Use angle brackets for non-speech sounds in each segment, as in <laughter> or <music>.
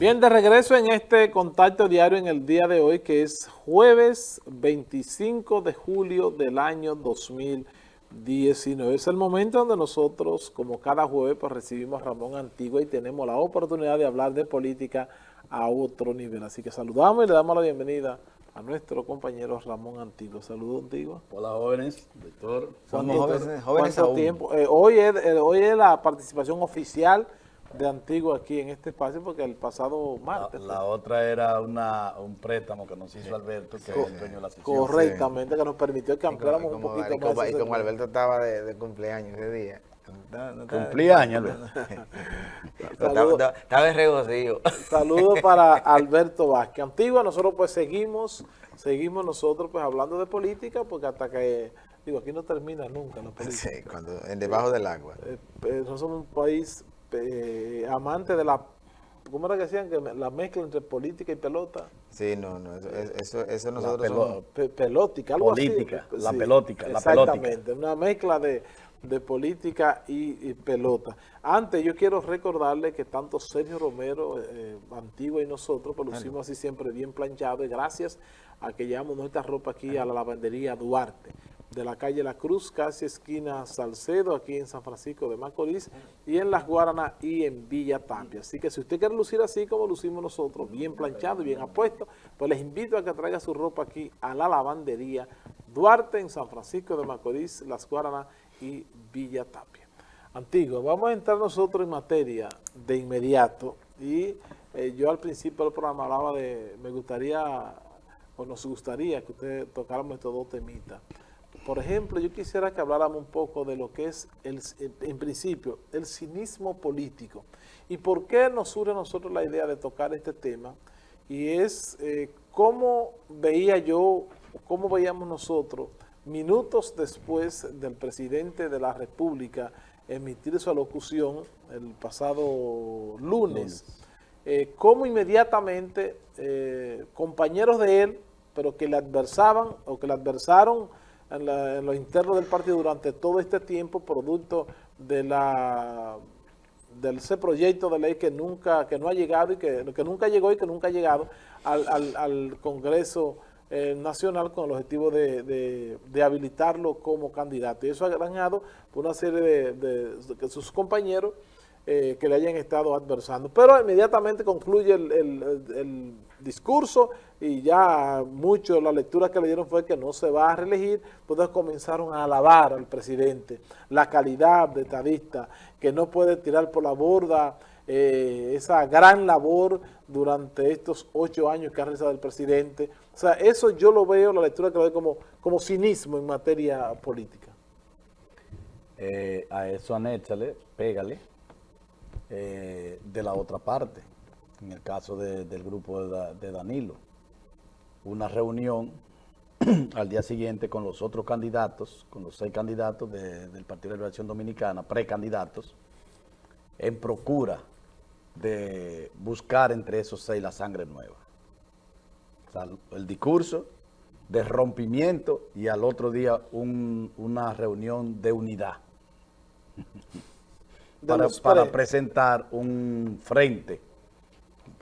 Bien, de regreso en este contacto diario en el día de hoy, que es jueves 25 de julio del año 2019. Es el momento donde nosotros, como cada jueves, pues recibimos a Ramón Antigua y tenemos la oportunidad de hablar de política a otro nivel. Así que saludamos y le damos la bienvenida a nuestro compañero Ramón Antigua. Saludos, Antigua. Hola, jóvenes, doctor. Somos jóvenes, jóvenes aún. tiempo? Eh, hoy, es, eh, hoy es la participación oficial de Antigua aquí en este espacio porque el pasado martes. La, otra era una, un préstamo que nos hizo Alberto, que es el dueño de la sesión. Correctamente, que nos permitió que ampliáramos un poquito y como, Y como Alberto estaba de, cumpleaños ese día. cumpleaños, Alberto. <laughs> estaba de regocijo. Saludos <laughs> para Alberto Vázquez. Antigua, nosotros pues seguimos, seguimos nosotros pues hablando de política porque hasta que Digo, aquí no termina nunca la política. Sí, cuando, en debajo del agua. Eh, eh, nosotros somos un país eh, amante de la, ¿cómo era que decían? Que la mezcla entre política y pelota. Sí, no, no, eso, eso, nosotros somos... pelótica, algo política, la pelótica, la Exactamente, una mezcla de, política y, pelota. Antes yo quiero recordarle que tanto Sergio Romero, eh, Antigua y nosotros, pues lo hicimos así siempre bien planchado y gracias a que llevamos nuestra ropa aquí a la lavandería Duarte de la calle La Cruz, casi esquina Salcedo, aquí en San Francisco de Macorís, y en Las Guaranas y en Villa Tapia. Así que si usted quiere lucir así como lucimos nosotros, bien planchado y bien apuesto, pues les invito a que traiga su ropa aquí a la lavandería Duarte en San Francisco de Macorís, Las Guaranas y Villa Tapia. Antiguo, vamos a entrar nosotros en materia de inmediato y eh, yo al principio del programa hablaba de, me gustaría, o nos gustaría que usted tocáramos estos dos temitas. Por ejemplo, yo quisiera que habláramos un poco de lo que es, el, en principio, el cinismo político. ¿Y por qué nos surge a nosotros la idea de tocar este tema? Y es eh, cómo veía yo, cómo veíamos nosotros, minutos después del presidente de la República emitir su alocución el pasado lunes, eh, cómo inmediatamente eh, compañeros de él, pero que le adversaban o que le adversaron en, lo interno del partido durante todo este tiempo, producto de la de ese proyecto de ley que nunca que no ha llegado y que, que nunca llegó y que nunca ha llegado al, al, Congreso eh, Nacional con el objetivo de, de, habilitarlo como candidato. Y eso ha ganado por una serie de, de sus compañeros eh, que le hayan estado adversando. Pero inmediatamente concluye el, discurso y ya mucho la lectura que le dieron fue que no se va a reelegir, pues comenzaron a alabar al presidente, la calidad de estadista, que no puede tirar por la borda eh, esa gran labor durante estos ocho años que ha realizado el presidente. O sea, eso yo lo veo, la lectura que lo veo como, como cinismo en materia política. Eh, a eso anéchale, pégale, eh, de la otra parte, en el caso del grupo de, Danilo. Una reunión <clears throat> al día siguiente con los otros candidatos, con los seis candidatos del Partido de Liberación Dominicana, precandidatos, en procura de buscar entre esos seis la sangre nueva. el discurso de rompimiento y al otro día una reunión de unidad. <laughs> para, presentar un frente.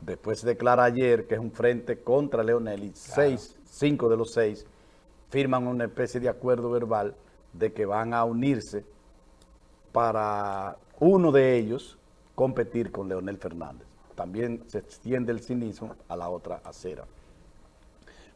Después se declara ayer que es un frente contra Leonel y seis, cinco de los seis firman una especie de acuerdo verbal de que van a unirse para uno de ellos competir con Leonel Fernández. También se extiende el cinismo a la otra acera.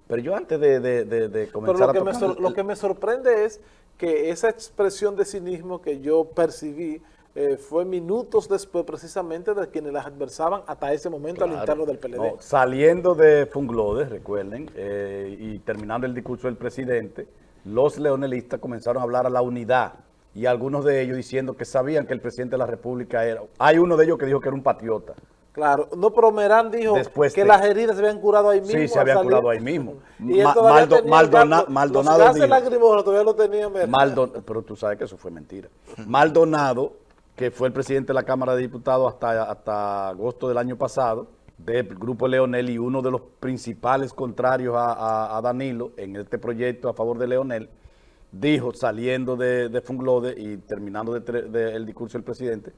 Pero yo antes de, de, comenzar lo que, me lo que me sorprende es que esa expresión de cinismo que yo percibí eh, fue minutos después precisamente de quienes las adversaban hasta ese momento al interno del PLD. saliendo de Funglode, recuerden, eh, y terminando el discurso del presidente, los leonelistas comenzaron a hablar a la unidad y algunos de ellos diciendo que sabían que el presidente de la República era... Hay uno de ellos que dijo que era un patriota. Claro, no, pero Merán dijo que las heridas se habían curado ahí mismo. Sí, se habían curado ahí mismo. <laughs> y Maldonado... Maldonado todavía lo tenía pero tú sabes que eso fue mentira. Maldonado que fue el presidente de la Cámara de Diputados hasta, hasta agosto del año pasado, del Grupo Leonel y uno de los principales contrarios a, Danilo en este proyecto a favor de Leonel, dijo, saliendo de, Funglode y terminando el discurso del presidente,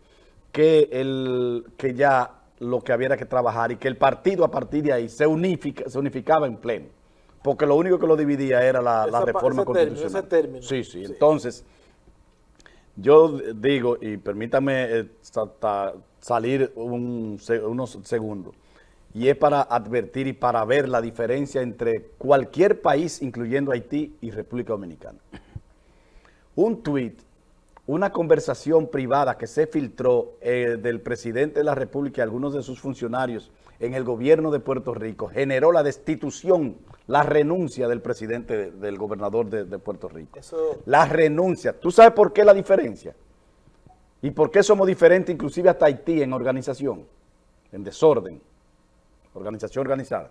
que, el, que ya lo que había que trabajar y que el partido a partir de ahí se, unifica, se unificaba en pleno. Porque lo único que lo dividía era la, la reforma ese constitucional. Término, ese término. Sí, sí, entonces, yo digo, y permítame eh, salir un, unos segundos, y es para advertir y para ver la diferencia entre cualquier país, incluyendo Haití y República Dominicana. Un tuit, una conversación privada que se filtró eh, del presidente de la República y algunos de sus funcionarios en el gobierno de Puerto Rico generó la destitución, la renuncia del presidente, del gobernador de, Puerto Rico. La renuncia. ¿Tú sabes por qué la diferencia? ¿Y por qué somos diferentes inclusive hasta Haití en organización, en desorden? organización organizada,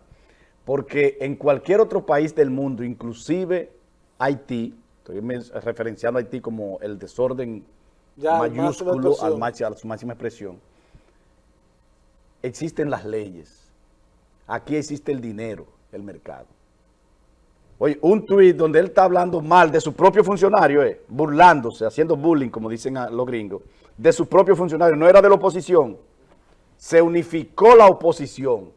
porque en cualquier otro país del mundo, inclusive Haití, estoy referenciando a Haití como el desorden mayúsculo al a su máxima expresión, existen las leyes, aquí existe el dinero, el mercado. Oye, un tuit donde él está hablando mal de su propio funcionario, eh, burlándose, haciendo bullying, como dicen los gringos, de su propio funcionario, no era de la oposición. Se unificó la oposición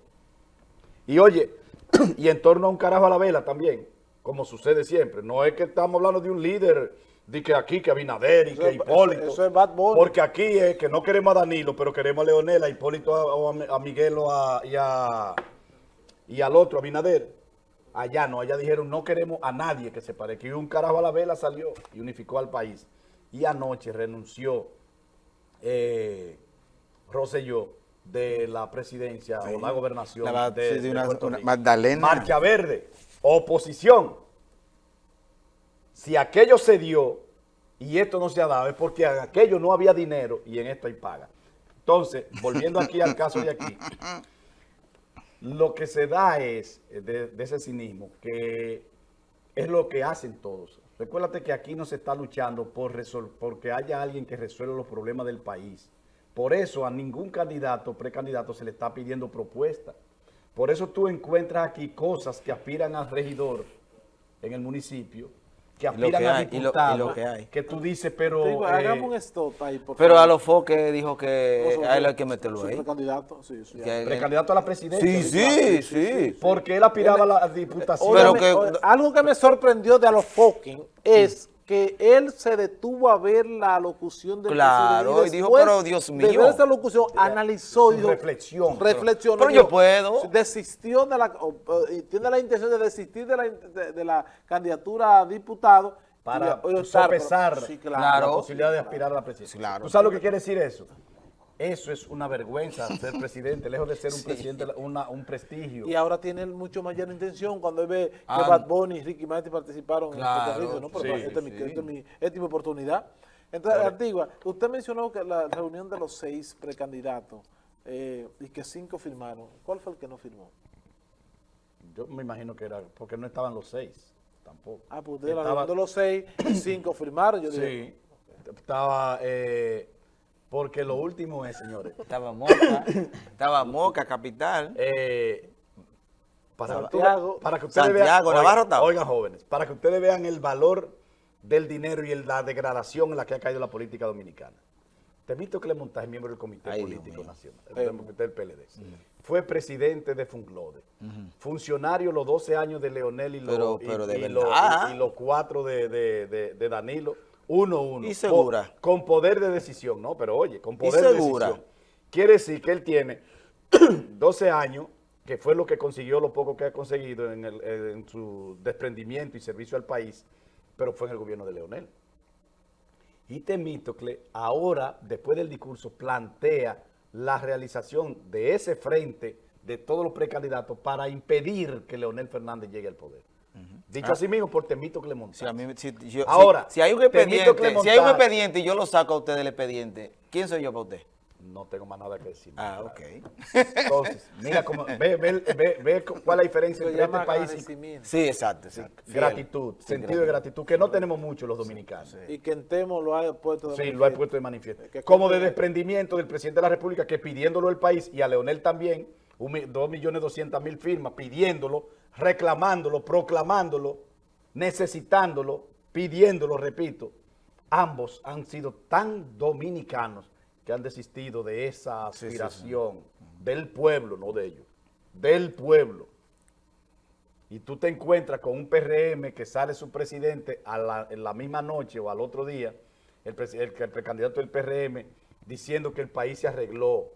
y oye, <clears throat> y en torno a un carajo a la vela también, como sucede siempre. No es que estamos hablando de un líder, de que aquí, que Abinader y que Hipólito. Eso, es Bad Porque aquí es que no queremos a Danilo, pero queremos a Leonel, a Hipólito, a, Miguel y, a, y al otro, Abinader. Allá no, allá dijeron no queremos a nadie que se parezca. Y un carajo a la vela salió y unificó al país. Y anoche renunció eh, Rosselló de la presidencia o la gobernación de, una, Magdalena. Marcha Verde, oposición. Si aquello se dio y esto no se ha dado, es porque en aquello no había dinero y en esto hay paga. Entonces, volviendo aquí al caso de aquí, <laughs> lo que se da es, de, ese cinismo, que es lo que hacen todos. Recuérdate que aquí no se está luchando por porque haya alguien que resuelva los problemas del país. Por eso a ningún candidato, precandidato, se le está pidiendo propuesta. Por eso tú encuentras aquí cosas que aspiran al regidor en el municipio, que aspiran a diputado, que, tú dices, pero... hagamos eh, un stop ahí, por Pero a los foques dijo que a él hay que meterlo ahí. Precandidato, sí, sí. Precandidato a la presidencia. Sí, sí, sí. Porque él aspiraba a la diputación. Pero que, algo que me sorprendió de a los foques es que él se detuvo a ver la locución del claro, y, dijo, pero Dios mío. De ver esa locución, analizó y dijo, reflexión. Reflexionó. Pero, yo puedo. Desistió de la, y tiene la intención de desistir de la, de, la candidatura a diputado. Para sopesar la posibilidad de aspirar a la presidencia. Claro. ¿Tú sabes lo que quiere decir eso? Eso es una vergüenza <laughs> ser presidente, lejos de ser un presidente, un prestigio. Y ahora tiene mucho mayor intención cuando él ve que ah, Bad Bunny y Ricky Martin participaron en Puerto Rico, ¿no? Pero esta, es mi, esta, oportunidad. Entonces, Antigua, usted mencionó que la reunión de los seis precandidatos eh, y que cinco firmaron. ¿Cuál fue el que no firmó? Yo me imagino que era porque no estaban los seis, tampoco. Ah, pues usted Estaba... la de los seis <clears throat> cinco firmaron. Yo sí, estaba... Eh, porque lo último es, señores. Estaba Moca, <coughs> estaba Moca, capital. Eh, para, Santiago, para que ustedes vean, oigan, jóvenes, para que ustedes vean el valor del dinero y la degradación en la que ha caído la política dominicana. Temito Clemontaje, es miembro del Comité Político Nacional, del Comité del PLD. Fue presidente de Funglode. Funcionario los 12 años de Leonel y, los cuatro de Danilo uno, uno. Y segura. Con, poder de decisión, ¿no? Pero oye, con poder de decisión. Quiere decir que él tiene <clears throat> 12 años, que fue lo que consiguió, lo poco que ha conseguido en, en su desprendimiento y servicio al país, pero fue en el gobierno de Leonel. Y Temístocle ahora, después del discurso, plantea la realización de ese frente de todos los precandidatos para impedir que Leonel Fernández llegue al poder. Dicho ah. así mismo por Temito Clemente. Ahora, si, hay un expediente, si hay un expediente y yo lo saco a usted del expediente, ¿quién soy yo para usted? No tengo más nada que decir. Ah, ok. Entonces, mira cómo, ve, ve, ve, cuál es la diferencia entre este país y... Sí, exacto. gratitud, sentido de gratitud, que no tenemos mucho los dominicanos. Y que en Temo lo ha puesto de sí, lo ha puesto de manifiesto. como de desprendimiento del presidente de la República, que pidiéndolo el país, y a Leonel también, dos millones doscientas mil firmas, pidiéndolo, reclamándolo, proclamándolo, necesitándolo, pidiéndolo, repito, ambos han sido tan dominicanos que han desistido de esa aspiración del pueblo, no de ellos, del pueblo. Y tú te encuentras con un PRM que sale su presidente en la misma noche o al otro día, el, el, el precandidato del PRM, diciendo que el país se arregló,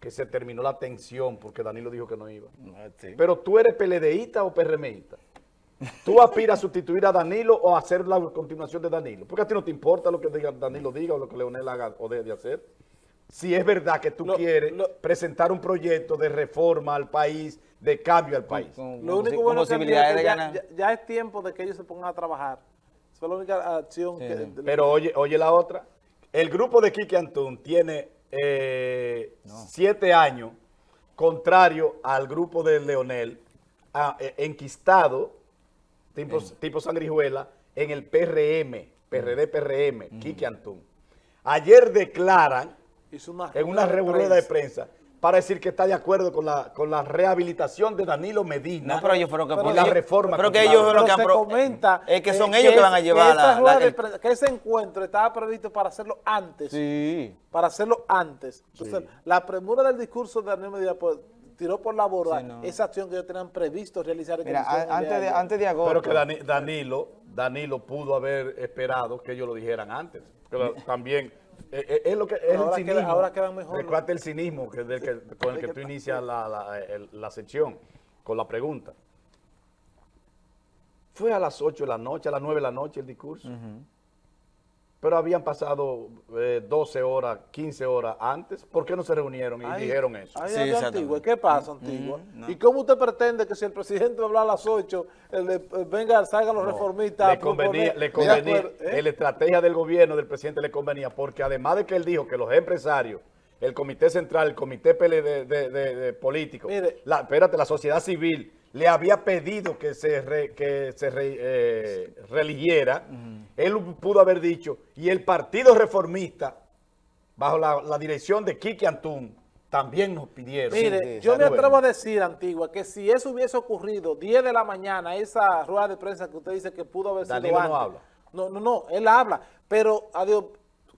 que se terminó la tensión, porque Danilo dijo que no iba. Ah, Pero tú eres PLDista o PRMista. ¿Tú aspiras a sustituir a Danilo o a hacer la continuación de Danilo? Porque a ti no te importa lo que Danilo diga o lo que Leonel haga o deje de hacer. Si es verdad que tú quieres presentar un proyecto de reforma al país, de cambio al país. lo único bueno es que ya, ya, es tiempo de que ellos se pongan a trabajar. Esa es la única acción que... Pero oye, oye la otra. El grupo de Kiki Antún tiene eh, siete años contrario al grupo de Leonel, e, enquistado tipo, Sangrijuela, en el PRM, PRD-PRM, mm. Kiki Antún. Ayer declaran, en una rueda de prensa, para decir que está de acuerdo con la, con la rehabilitación de Danilo Medina no, pero ellos fueron que y la reforma. Pero que ellos fueron que han comenta es que son ellos que, van a llevar la, que ese encuentro estaba previsto para hacerlo antes. Sí. Para hacerlo antes. Entonces, la premura del discurso de Danilo Medina pues, tiró por la borda esa acción que ellos tenían previsto realizar. Mira, antes de, antes de agosto. Pero que Danilo, Danilo pudo haber esperado que ellos lo dijeran antes. también eh, eh, es lo que es el cinismo. ahora quedan mejor. Recuerda el cinismo que, con el que tú inicias la, la, sección, con la pregunta. Fue a las 8 de la noche, a las 9 de la noche el discurso. Pero habían pasado 12 eh, horas, 15 horas antes. ¿Por qué no se reunieron y dijeron eso? sí, Antigua. ¿Qué pasa, Antigua? ¿Y cómo usted pretende que si el presidente habla a las 8, el, venga, salgan los reformistas le convenía, le convenía ¿eh? la estrategia del gobierno del presidente le convenía, porque además de que él dijo que los empresarios, el comité central, el comité de, de, político, la, espérate, la sociedad civil, le había pedido que se, que se eh, religiera, él pudo haber dicho, y el Partido Reformista, bajo la, dirección de Kiki Antún, también nos pidieron. Mire, yo me atrevo a decir, Antigua, que si eso hubiese ocurrido 10 de la mañana, esa rueda de prensa que usted dice que pudo haber sido no habla. No, no, no, él habla, pero adiós,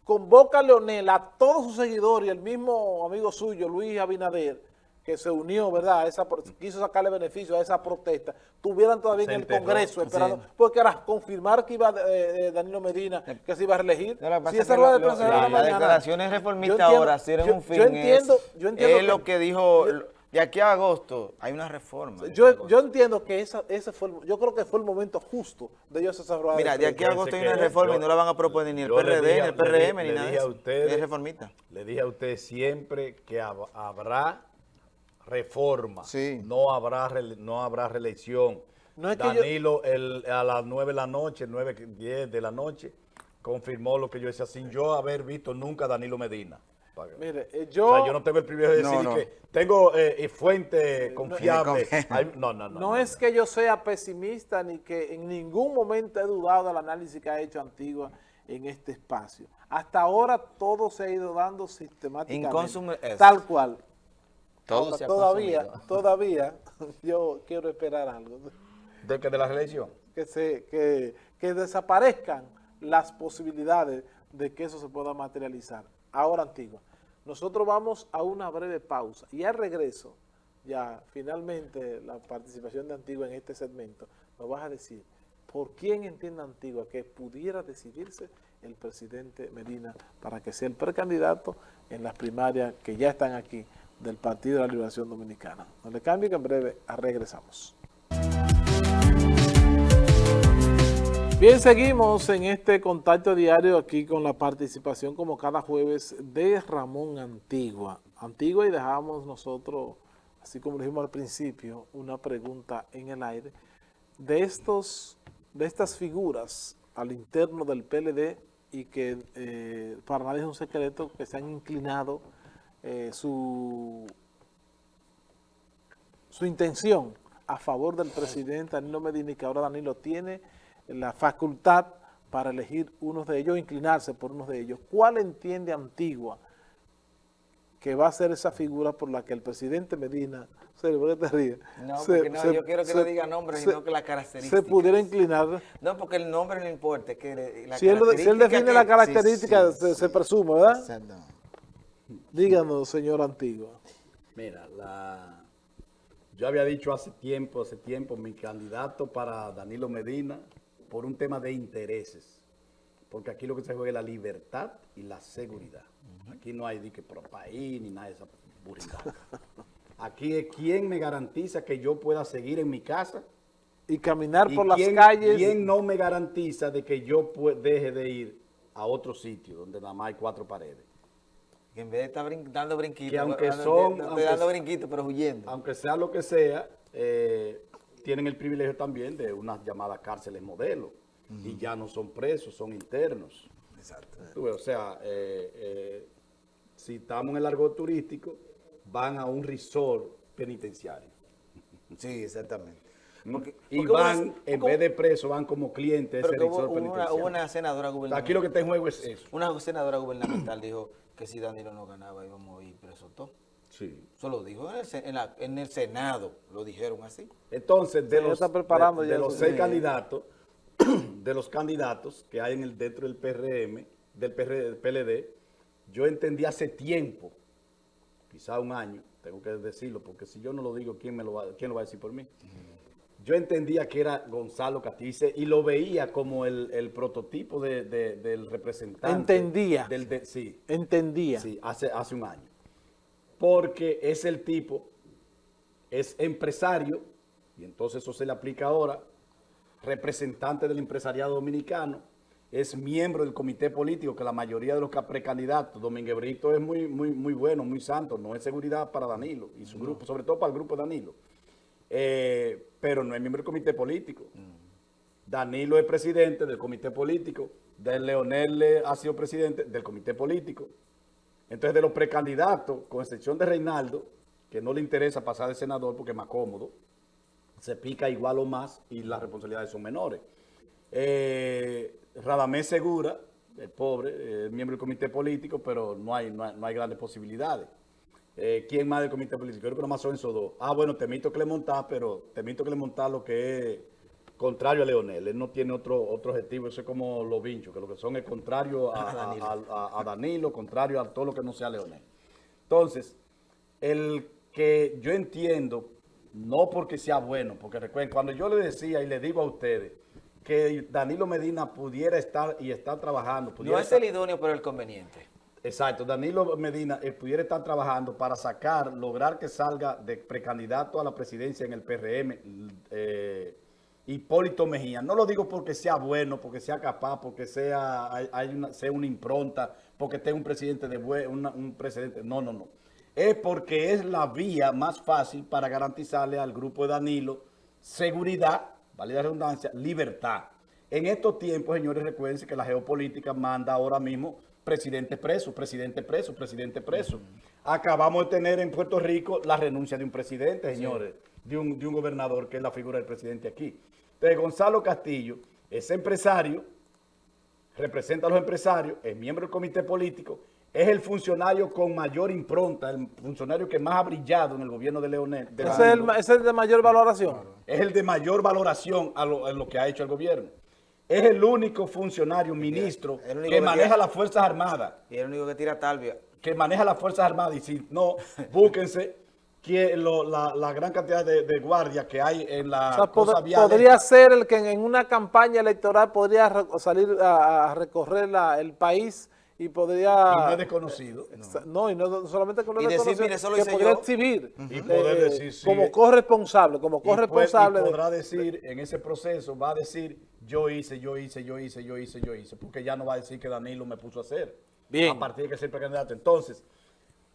convoca a Leonel, a todos sus seguidores y el mismo amigo suyo, Luis Abinader, que se unió, ¿verdad? Esa, quiso sacarle beneficio a esa protesta, tuvieran todavía en el Congreso esperando, porque era confirmar que iba eh, eh, Danilo Medina, que se iba a reelegir. si esa rueda de prensa la, las declaraciones reformistas ahora tienen un fin. Yo entiendo, yo entiendo es lo que dijo... de aquí a agosto hay una reforma. Yo, yo entiendo que esa, ese fue yo creo que fue el momento justo de ellos esa rueda Mira, de, aquí a agosto hay una reforma y no la van a proponer ni el PRD, ni el PRM, ni nada. es reformista. Le dije a usted siempre que habrá reforma. No habrá no habrá reelección. Danilo a las 9 de la noche, 9, 10 de la noche, confirmó lo que yo decía sin yo haber visto nunca a Danilo Medina. Mire, eh, yo... yo no tengo el privilegio de decir que tengo eh, fuente confiable. No, no, no, no, es que yo sea pesimista ni que en ningún momento he dudado del análisis que ha hecho Antigua en este espacio. Hasta ahora todo se ha ido dando sistemáticamente, tal cual todavía, <laughs> todavía, <laughs> yo quiero esperar algo. ¿De que de la reelección? Que, se, que, que desaparezcan las posibilidades de que eso se pueda materializar. Ahora, Antigua, nosotros vamos a una breve pausa y al regreso, ya finalmente la participación de Antigua en este segmento, nos vas a decir por quién entiende Antigua que pudiera decidirse el presidente Medina para que sea el precandidato en las primarias que ya están aquí del Partido de la Liberación Dominicana. No le cambie que en breve regresamos. Bien, seguimos en este contacto diario aquí con la participación como cada jueves de Ramón Antigua. Antigua y dejamos nosotros, así como dijimos al principio, una pregunta en el aire de, estos, de estas figuras al interno del PLD y que eh, para nadie es un secreto que se han inclinado eh, su, su intención a favor del presidente Danilo Medina y que ahora Danilo tiene la facultad para elegir uno de ellos, inclinarse por uno de ellos. ¿Cuál entiende Antigua que va a ser esa figura por la que el presidente Medina, se, No, porque no, yo quiero que no diga nombre, sino que la característica. Se pudiera inclinar. No, porque el nombre no importa. Que si, él, define la característica, se, presume, ¿verdad? Exacto. Díganos, señor Antigua. Mira, la, yo había dicho hace tiempo, hace tiempo, mi candidato para Danilo Medina por un tema de intereses. Porque aquí lo que se juega es la libertad y la seguridad. Aquí no hay dique pro país ni nada de esa buridad. Aquí es quién me garantiza que yo pueda seguir en mi casa. Y caminar por las calles. ¿Quién no me garantiza de que yo deje de ir a otro sitio donde nada más hay cuatro paredes? Que en vez de estar dando brinquitos, aunque son, dando brinquitos, pero huyendo. Aunque sea lo que sea, eh, tienen el privilegio también de unas llamadas cárceles modelo. Y ya no son presos, son internos. Exacto. o sea, eh, eh, si estamos en el largo turístico, van a un resort penitenciario. Sí, exactamente. y van, en vez de presos, van como clientes ese resort penitenciario. Hubo una senadora gubernamental. Aquí lo que está en juego es eso. Una senadora gubernamental dijo que si Danilo no ganaba íbamos a ir presos todos. Sí. Eso lo dijo en el, Senado, lo dijeron así. Entonces, de los, de, los seis candidatos, <clears throat> de los candidatos que hay en el, dentro del PRM, del, PLD, yo entendí hace tiempo, quizá un año, tengo que decirlo, porque si yo no lo digo, ¿quién, me lo, va, quién lo va a decir por mí? Yo entendía que era Gonzalo Catice y lo veía como el, prototipo del representante. Entendía. Del, sí. Entendía. Sí, hace, hace un año. Porque es el tipo, es empresario, y entonces eso se le aplica ahora, representante del empresariado dominicano, es miembro del comité político, que la mayoría de los precandidatos, Domínguez Brito es muy, muy, muy bueno, muy santo, no es seguridad para Danilo y su grupo, sobre todo para el grupo Danilo. Eh, pero no es miembro del comité político. Danilo es presidente del comité político, de Leonel ha sido presidente del comité político. Entonces, de los precandidatos, con excepción de Reinaldo, que no le interesa pasar de senador porque es más cómodo, se pica igual o más y las responsabilidades son menores. Eh, Radamés Segura, el pobre, es miembro del comité político, pero no hay, no hay, grandes posibilidades. Eh, ¿Quién más del comité político? Yo creo que nomás son esos dos. Ah, bueno, Temito Clemontá, pero Temito Clemontá lo que es contrario a Leonel. Él no tiene otro, otro objetivo, eso es como los vinchos, que lo que son es contrario a, <laughs> Danilo. contrario a todo lo que no sea Leonel. Entonces, el que yo entiendo, no porque sea bueno, porque recuerden, cuando yo le decía y le digo a ustedes que Danilo Medina pudiera estar y estar trabajando. no es el idóneo, pero el conveniente. Exacto, Danilo Medina pudiera estar trabajando para sacar, lograr que salga de precandidato a la presidencia en el PRM, eh, Hipólito Mejía. No lo digo porque sea bueno, porque sea capaz, porque sea, una, sea una impronta, porque tenga un presidente de un presidente. No, no, no. Es porque es la vía más fácil para garantizarle al grupo de Danilo seguridad, vale la redundancia, libertad. En estos tiempos, señores, recuerden que la geopolítica manda ahora mismo presidente preso, presidente preso, presidente preso. Acabamos de tener en Puerto Rico la renuncia de un presidente, señores, de, un, de un gobernador que es la figura del presidente aquí. Entonces, Gonzalo Castillo es empresario, representa a los empresarios, es miembro del comité político, es el funcionario con mayor impronta, el funcionario que más ha brillado en el gobierno de Leonel. ¿Es, el, ¿Es, el, de mayor valoración? Es el de mayor valoración a lo, lo, que ha hecho el gobierno. Es el único funcionario, ministro, que, maneja las Fuerzas Armadas. Y el único que tira talvia. Que maneja las Fuerzas Armadas. Y si no, <laughs> búsquense que la, gran cantidad de, de guardias que hay en la o Podría ser el que en una campaña electoral podría salir a, recorrer el país y podría... Y no es desconocido. No, y no, solamente con y decir, mire, eso lo que podría exhibir y poder eh, decir, sí, como corresponsable, como corresponsable. Y, podrá decir, en ese proceso, va a decir, yo hice, yo hice, yo hice, yo hice, yo hice, porque ya no va a decir que Danilo me puso a hacer. Bien. A partir de que ser precandidato. Entonces,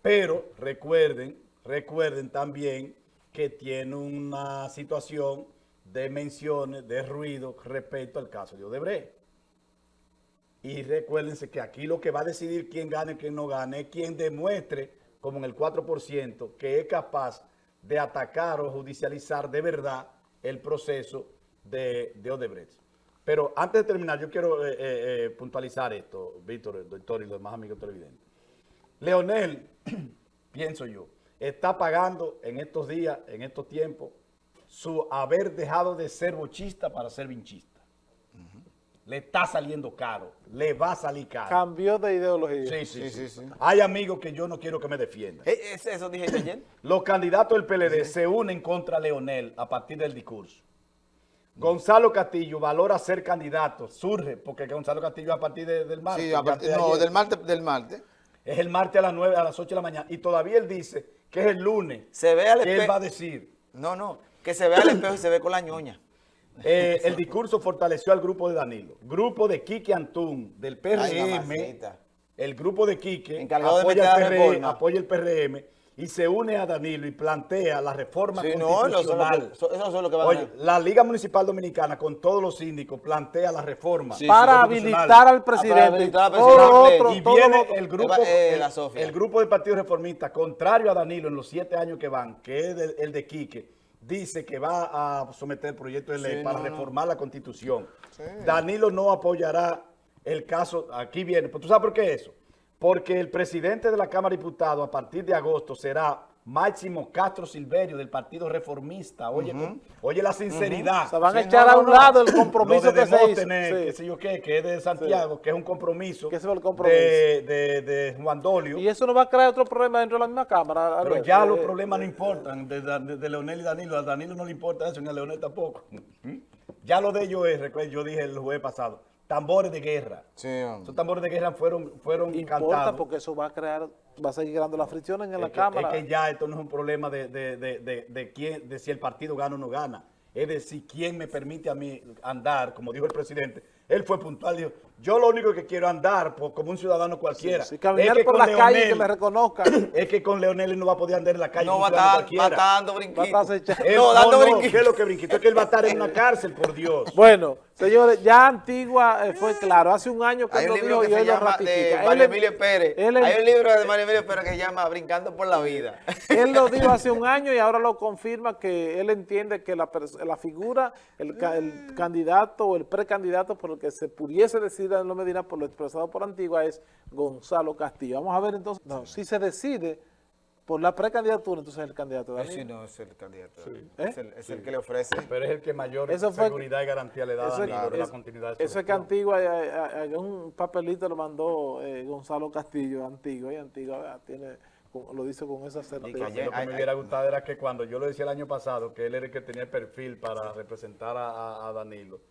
pero recuerden Recuerden también que tiene una situación de menciones, de ruido respecto al caso de Odebrecht. Y recuérdense que aquí lo que va a decidir quién gane y quién no gane es quien demuestre, como en el 4%, que es capaz de atacar o judicializar de verdad el proceso de, Odebrecht. Pero antes de terminar, yo quiero eh, eh, eh, puntualizar esto, Víctor, el doctor y los demás amigos televidentes. Leonel, <clears throat> pienso yo, está pagando en estos días, en estos tiempos, su haber dejado de ser bochista para ser vinchista. Le está saliendo caro, le va a salir caro. Cambió de ideología. Sí, sí, sí. sí, Hay amigos que yo no quiero que me defiendan. Eh, ¿Eso dije ayer? <clears throat> Los candidatos del PLD se unen contra Leonel a partir del discurso. Gonzalo Castillo valora ser candidato, surge, porque Gonzalo Castillo a partir del martes. Sí, a partir, no, del martes, del martes. Es el martes a las 9, a las 8 de la mañana. Y todavía él dice que es el lunes. Se ve al que él va a decir. No, no, que se ve al espejo y se ve con la ñoña. Eh, el discurso fortaleció al grupo de Danilo. Grupo de Quique Antún, del PRM. el grupo de Quique apoya, el PRM, apoya el PRM y se une a Danilo y plantea la reforma constitucional. eso, es lo que va Oye, la Liga Municipal Dominicana con todos los síndicos plantea la reforma. para, habilitar al presidente. y viene el grupo, eh, el, grupo del Partido Reformista, contrario a Danilo en los siete años que van, que es el de Quique, dice que va a someter el proyecto de ley para reformar la Constitución. Danilo no apoyará el caso, aquí viene, tú sabes por qué eso, porque el presidente de la Cámara de Diputados a partir de agosto será Máximo Castro Silverio del Partido Reformista. Oye, oye la sinceridad. Se van a echar a un lado el compromiso que se hizo. Que, sé yo qué, que es de Santiago, que es un compromiso, ¿Qué es el compromiso? De, de, Juan Dolio. Y eso no va a crear otro problema dentro de la misma Cámara. Pero ya los problemas no importan, de, de, Leonel y Danilo. A Danilo no le importa eso, ni a Leonel tampoco. ¿Mm? Ya lo de ellos es, recuerdo, yo dije el jueves pasado, tambores de guerra. Sí, Esos tambores de guerra fueron, fueron Importa porque eso va a crear, va a seguir creando la fricción en la Cámara. Es que ya esto no es un problema de, de, de, de, quién, de si el partido gana o no gana. Es decir, quién me permite a mí andar, como dijo el presidente. Él fue puntual, dijo, yo lo único que quiero andar como un ciudadano cualquiera. Sí, caminar por la calle que me reconozca. <coughs> Es que con Leonel no va a poder andar en la calle. No, va a estar dando brinquitos. no, dando brinquitos. ¿Qué es lo que brinquito? Es que él va a estar en una cárcel, por Dios. Bueno, señores, ya Antigua eh, fue claro. Hace un año que hay un libro que se llama de Mario Emilio Pérez. hay un libro de Mario Emilio Pérez que se llama Brincando por la Vida. <laughs> Él lo <laughs> dijo hace un año y ahora lo confirma que él entiende que la, la figura, el, el candidato o el precandidato por el que se pudiese decidir a Danilo Medina por lo expresado por Antigua es Gonzalo Castillo. Vamos a ver entonces, no, si se decide por la precandidatura, entonces es el candidato de Sí, no, es el candidato. Es, el, es el, que le ofrece. Pero es el que mayor seguridad y garantía le da a Danilo la continuidad. Eso es que Antigua, eh, eh, un papelito lo mandó eh, Gonzalo Castillo, Antigua, y Antigua tiene lo dice con esa certeza. lo que me hubiera gustado era que cuando yo lo decía el año pasado, que él era el que tenía el perfil para representar a Danilo,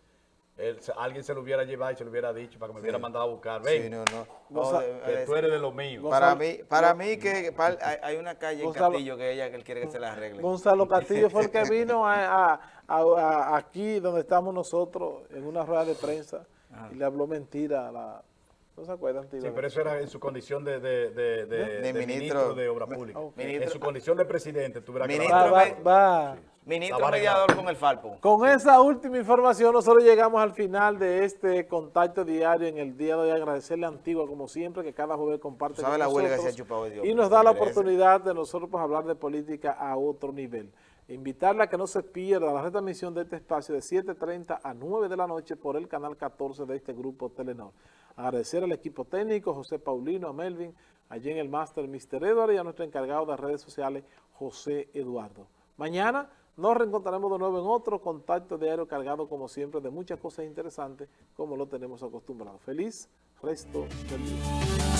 alguien se lo hubiera llevado y se lo hubiera dicho para que me hubiera mandado a buscar. Ven, sí, no, no. que tú eres de lo mío. Para mí, para mí que hay una calle en Castillo que ella que él quiere que se la arregle. Gonzalo <laughs> Castillo fue el que vino a, aquí donde estamos nosotros en una rueda de prensa y le habló mentira a la... ¿No se acuerdan? Sí, pero eso era en su condición de, de, de, de ministro, de Obra Pública. En su condición de presidente, tuviera que... Va, va, va. Ministro mediador con el Falpo. Con esa última información nosotros llegamos al final de este contacto diario en el día de hoy. Agradecerle a Antigua como siempre que cada jueves comparte con la nosotros Dios, y nos da la oportunidad de nosotros pues, hablar de política a otro nivel. Invitarla a que no se pierda la retransmisión de este espacio de 7.30 a 9 de la noche por el canal 14 de este grupo Telenor. Agradecer al equipo técnico, José Paulino, a Melvin, allí en el máster Mr. Edward y a nuestro encargado de redes sociales, José Eduardo. Mañana nos reencontraremos de nuevo en otro contacto diario cargado, como siempre, de muchas cosas interesantes, como lo tenemos acostumbrado. Feliz resto del día.